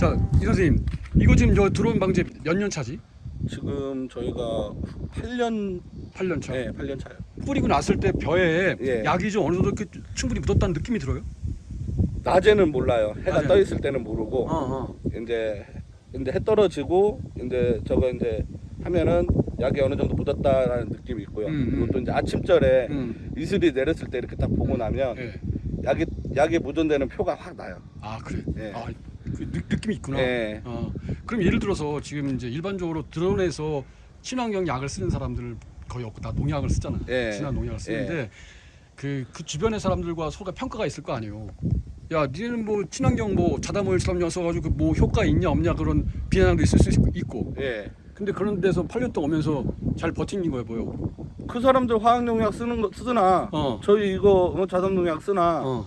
자, 이 선생님, 이거 지금 저 드론 방제 몇 년 차지? 지금 저희가 8년 8년 차. 네, 8년 차요. 뿌리고 났을 때 벼에 예. 약이 좀 어느 정도 이렇게 충분히 묻었다는 느낌이 들어요? 낮에는 몰라요. 해가 낮에는. 떠 있을 때는 모르고 어, 이제 이제 해 떨어지고 이제 저거 이제 하면은 약이 어느 정도 묻었다라는 느낌이 있고요. 음, 음. 그리고 또 이제 아침절에 음. 이슬이 내렸을 때 이렇게 딱 보고 나면 예. 약이 약이 묻은 데는 표가 확 나요. 아 그래. 예. 아, 그 느, 느낌이 있구나. 예. 어, 그럼 예를 들어서 지금 이제 일반적으로 드론에서 친환경 약을 쓰는 사람들 거의 없고 다 농약을 쓰잖아. 예. 친환 농약을 쓰는데 그, 그 주변의 사람들과 서로 평가가 있을 거 아니에요. 야, 니는 뭐 친환경 뭐 자담오일 수람용 써가지고 뭐 효과 있냐 없냐 그런 비난도 있을 수 있고. 예. 근데 그런 데서 8년 동안 오면서 잘 버틴 거예요, 뭐요? 그 사람들 화학농약 쓰는 거 쓰나 어. 저희 이거 뭐 자담농약 쓰나 어.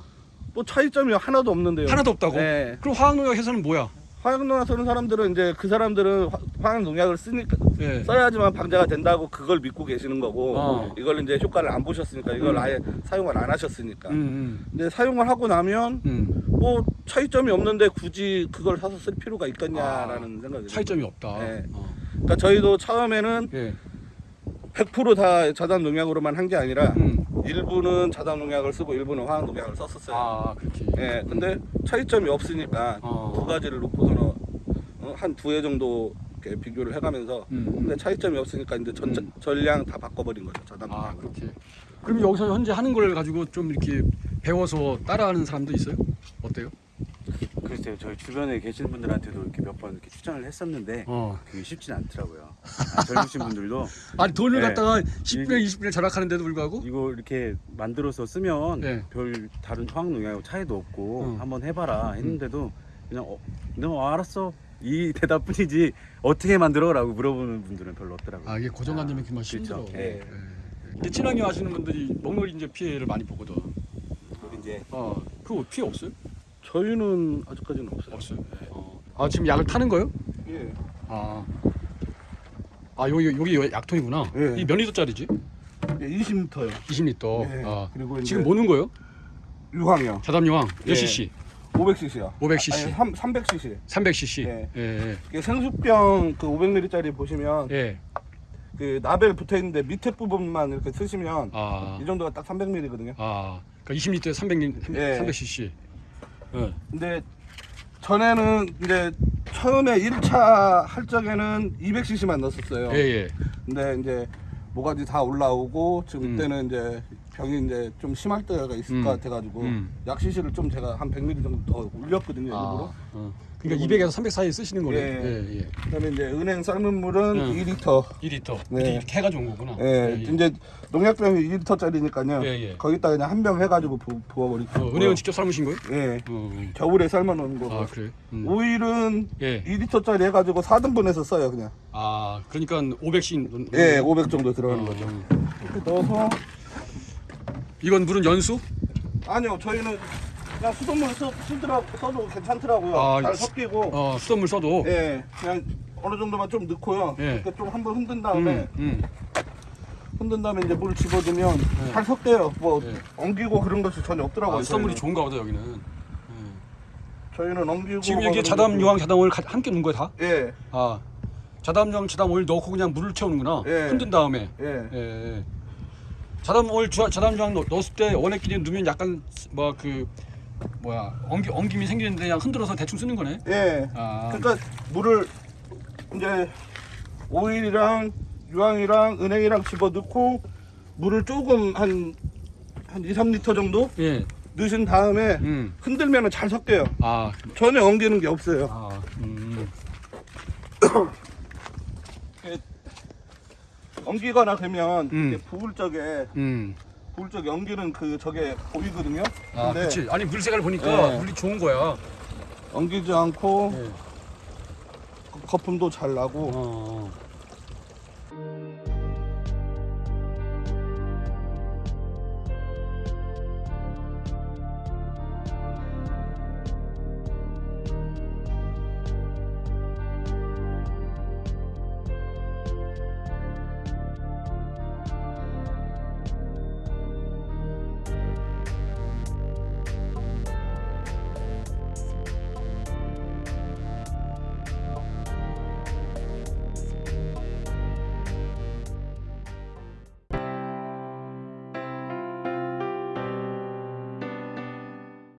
뭐 차이점이 하나도 없는데요. 하나도 없다고? 예. 그럼 화학농약 회사는 뭐야? 화학농약 쓰는 사람들은 이제 그 사람들은 화- 화학농약을 쓰니까 예. 써야지만 방제가 된다고 그걸 믿고 계시는 거고 어. 이걸 이제 효과를 안 보셨으니까 이걸 음. 아예 사용을 안 하셨으니까 음, 음, 근데 사용을 하고 나면 음. 뭐 차이점이 없는데 굳이 그걸 사서 쓸 필요가 있겠냐라는 생각이 차이점이 없다. 네. 어. 그러니까 저희도 처음에는 예. 100%다 자단 농약으로만 한 게 아니라 음. 일부는 자단 농약을 쓰고 일부는 화학 농약을 썼었어요. 아, 그렇게. 예, 근데 차이점이 없으니까 어. 두 가지를 놓고서는 어, 한두 해 정도 이렇게 비교를 해가면서 음. 근데 차이점이 없으니까 이제 전, 음. 전량 다 바꿔버린 거죠 자단 아 농약으로. 그렇게. 그럼 여기서 현재 하는 걸 가지고 좀 이렇게 배워서 따라하는 사람도 있어요? 어때요? 글쎄요 저희 주변에 계신 분들한테도 이렇게 몇 번 이렇게 추천을 했었는데 어. 그게 쉽진 않더라고요 아, 젊으신 분들도 아니 돈을 네. 갖다가 10분에 20분에 절약하는데도 불구하고 이거 이렇게 만들어서 쓰면 네. 별 다른 화학 농약하고 차이도 없고 어. 한번 해봐라 했는데도 그냥 어, 너 알았어 이 대답뿐이지 어떻게 만들어 라고 물어보는 분들은 별로 없더라고요 아 이게 고정관념이 정말 그렇죠. 힘들어. 예. 예. 근데 친환경 하시는 분들이 먹물 이제 피해를 많이 보거든. 그리고 이제 어, 그거 피해 없어요? 저희는 아직까지는 없어요. 없어요. 어. 아 지금 약을 타는 거요? 예. 아. 아 여기 여기 약통이구나. 예. 이몇 리터짜리지? 예, 20m요. 20리터. 예. 아. 그리고 지금 뭐는 거요? 유황이요. 자담 유황 몇 예. cc? 500cc요. 500cc. 아니 3, 300cc. 300cc. 예. 예. 예. 생수병 그 500ml짜리 보시면 예. 그 나벨 붙어 있는데 밑에 부분만 이렇게 쓰시면 아. 이 정도가 딱 300ml거든요. 아. 그러니까 20리터에 300, 예. 300cc. 예. 근데 전에는 이제 처음에 1차 할 적에는 200cc만 넣었었어요. 예, 예. 근데 이제 모가지 다 올라오고 지금 음. 이때는 이제 병이 이제 좀 심할 때가 있을 음. 것 같아가지고 음. 약 CC를 좀 제가 한 100ml 정도 더 올렸거든요 일부러. 아, 어. 그러니까 200에서 300 사이 쓰시는 거네. 예. 예, 예. 그다음에 이제 은행 삶은 물은 음. 2리터. 2리터. 네. 이렇게, 해가지고 온 거구나. 예, 이제 농약병이 2리터짜리니까요. 예, 예. 거기다 그냥 한 병 해가지고 부, 부어버리고. 어, 은행은 직접 삶으신 거예요? 예. 어, 어. 겨울에 삶아놓은 거고. 아, 그래. 음. 오일은 예. 2리터짜리 해가지고 4등분해서 써요 그냥. 아, 그러니까 500씩. 예, 500 정도 들어가는 어, 거죠. 어. 이렇게 넣어서 이건 물은 연수? 아니요 저희는 그냥 수돗물 써, 써도 괜찮더라고요. 아, 잘 수- 섞이고. 어, 수돗물 써도. 예, 그냥 어느 정도만 좀 넣고요. 예. 이렇게 좀 한번 흔든 다음에 음, 음. 흔든 다음에 이제 물 집어주면 예. 잘 섞여요. 뭐 예. 엉기고 그런 것이 전혀 없더라고요. 아, 수돗물이. 좋은가 보다 여기는. 예. 저희는 엉기고 지금 뭐 여기 자담 유황 자담 오일 가- 함께 넣은 거야 다? 예, 아, 자담 유황 자담 오일 넣고 그냥 물을 채우는구나. 예. 흔든 다음에. 예. 주- 자담 유황 넣- 넣었을 때 원액끼리 넣으면 약간 뭐 그 뭐야 엉기 엉김이 생기는데 그냥 흔들어서 대충 쓰는 거네. 예. 아, 그러니까 물을 이제 오일이랑 유황이랑 은행이랑 집어 넣고 물을 조금 한, 한 2, 3리터 정도 예. 넣으신 다음에 음. 흔들면 잘 섞여요. 아, 전혀 엉기는 게 없어요. 아, 음. 엉기거나 그러면 음. 이렇게 부을 적에 음. 부을 적에 엉기는 그 저게 보이거든요. 아, 근데 그렇지. 아니 물 색깔 보니까 예. 물이 좋은 거야. 엉기지 않고 예. 거품도 잘 나고 어.